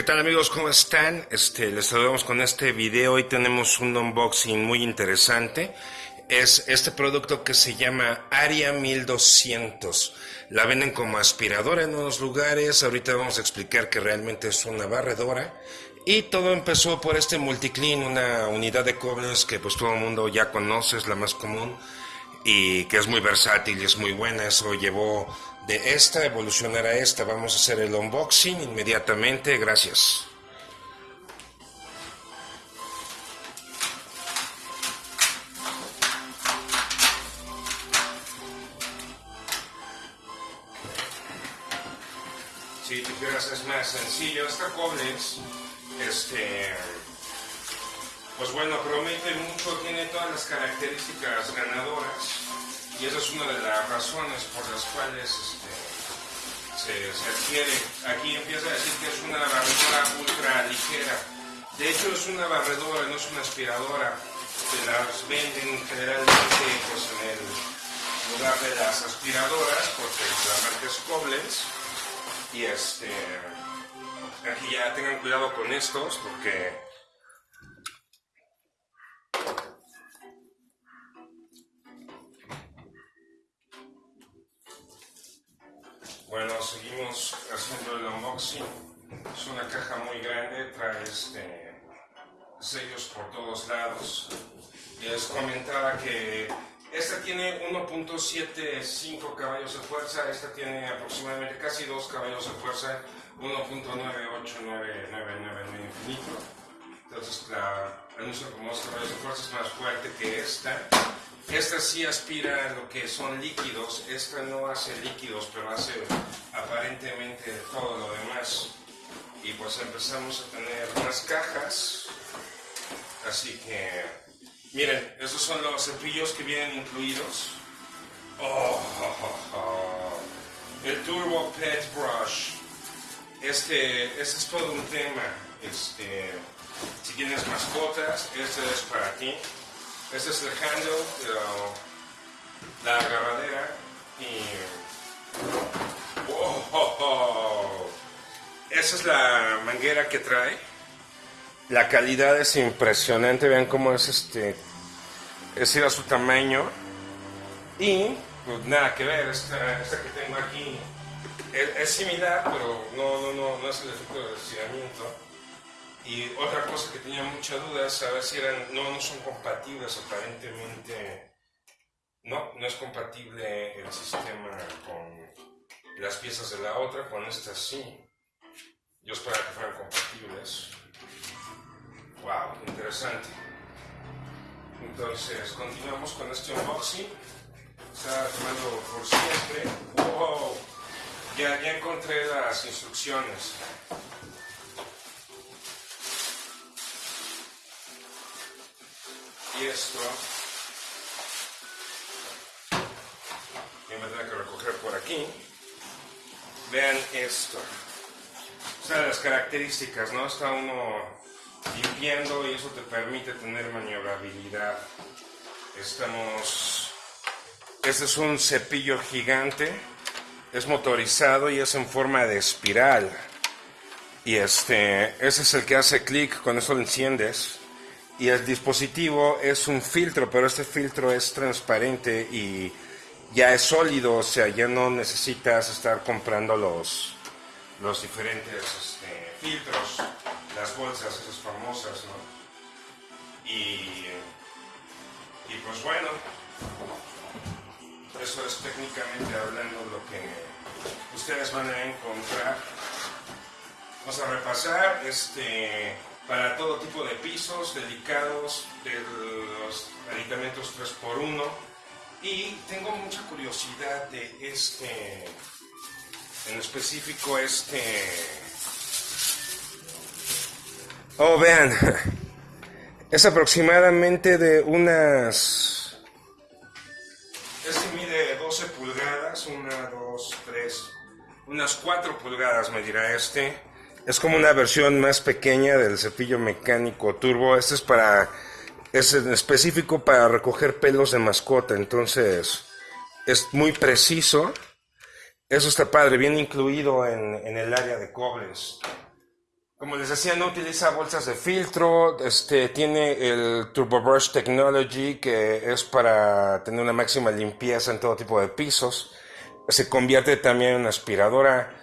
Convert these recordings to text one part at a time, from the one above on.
¿Qué tal amigos? ¿Cómo están? Este, les saludamos con este video. Hoy tenemos un unboxing muy interesante. Es este producto que se llama Aria 1200. La venden como aspiradora en unos lugares. Ahorita vamos a explicar que realmente es una barredora. Y todo empezó por este Multiclean, una unidad de Koblenz que pues todo el mundo ya conoce, es la más común y que es muy versátil y es muy buena. Eso llevó de esta evolucionar a esta. Vamos a hacer el unboxing inmediatamente. Gracias. Si quieres es más sencillo, esta Koblenz, este, pues bueno, promete mucho, tiene todas las características ganadoras y esa es una de las razones por las cuales este, se, adquiere. Aquí empieza a decir que es una barredora ultra ligera. De hecho es una barredora, no es una aspiradora. Se las venden generalmente pues, en el lugar de las aspiradoras, porque la marca es Koblenz. Y este, aquí ya tengan cuidado con estos, porque Bueno, seguimos haciendo el unboxing. Es una caja muy grande, trae este, sellos por todos lados. Les comentaba que esta tiene 1.75 caballos de fuerza, esta tiene aproximadamente casi 2 caballos de fuerza, 1.98999 infinito. Entonces la anuncio como 2 caballos de fuerza es más fuerte que esta. Esta sí aspira lo que son líquidos, esta no hace líquidos, pero hace aparentemente todo lo demás. Y pues empezamos a tener más cajas. Así que, miren, estos son los cepillos que vienen incluidos. Oh, El Turbo Pet Brush. Este, este es todo un tema. Este, si tienes mascotas, este es para ti. Este es el handle, la, agarradera y... Esa es la manguera que trae. La calidad es impresionante, vean cómo es este... Es ir a su tamaño. Y, pues nada que ver, esta, que tengo aquí es, similar, pero no, no, no, no es el efecto de estiramiento. Y otra cosa que tenía mucha duda es saber si eran, no, no son compatibles aparentemente. No, no es compatible el sistema con las piezas de la otra, con esta sí. Yo esperaba que fueran compatibles. Wow, interesante. Entonces, continuamos con este unboxing. Está tomando por siempre. Wow, ya, ya encontré las instrucciones. Esto y me tendré que recoger por aquí. Vean esto. O sea las características no está uno limpiando y eso te permite tener maniobrabilidad. Estamos este es un cepillo gigante. Es motorizado y es en forma de espiral. Y este ese es el que hace clic con eso lo enciendes y el dispositivo es un filtro, pero este filtro es transparente y ya es sólido, o sea, ya no necesitas estar comprando los, los diferentes este, filtros, las bolsas esas famosas, ¿no? Y, y pues bueno, eso es técnicamente hablando lo que ustedes van a encontrar. Vamos a repasar este para todo tipo de pisos delicados, de los aditamentos 3x1 y tengo mucha curiosidad de este, en específico este... Oh, vean, es aproximadamente de unas... Este mide 12 pulgadas, una, dos, tres, unas 4 pulgadas me dirá este es como una versión más pequeña del cepillo mecánico turbo. Este es para, es específico para recoger pelos de mascota, entonces es muy preciso. Eso está padre, bien incluido en, el área de Koblenz. Como les decía, no utiliza bolsas de filtro, este, tiene el Turbo Brush Technology que es para tener una máxima limpieza en todo tipo de pisos. Se convierte también en una aspiradora.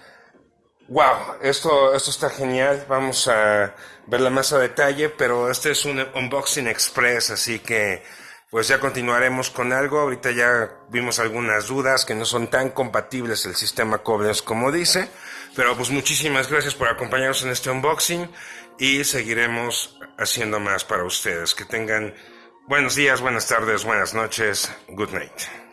Wow, esto, esto está genial. Vamos a verla más a detalle, pero este es un unboxing express, así que pues ya continuaremos con algo. Ahorita ya vimos algunas dudas que no son tan compatibles el sistema Koblenz como dice. Pero pues muchísimas gracias por acompañarnos en este unboxing y seguiremos haciendo más para ustedes. Que tengan buenos días, buenas tardes, buenas noches. Good night.